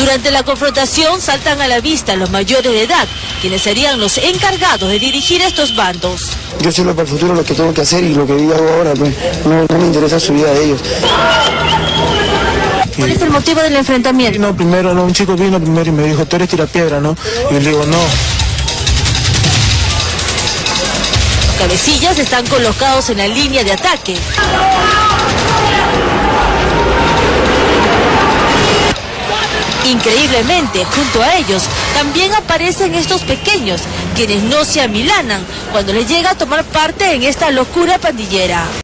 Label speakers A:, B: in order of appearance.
A: Durante la confrontación saltan a la vista los mayores de edad, quienes serían los encargados de dirigir estos bandos.
B: Yo sé lo para el futuro lo que tengo que hacer y lo que hago ahora, pues no, no me interesa su vida de ellos.
A: ¿Cuál es el motivo del enfrentamiento?
B: No, primero, no, un chico vino primero y me dijo, tú eres tirapiedra, ¿no? Y yo le digo, no.
A: Los cabecillas están colocados en la línea de ataque. Increíblemente, junto a ellos también aparecen estos pequeños, quienes no se amilanan cuando les llega a tomar parte en esta locura pandillera.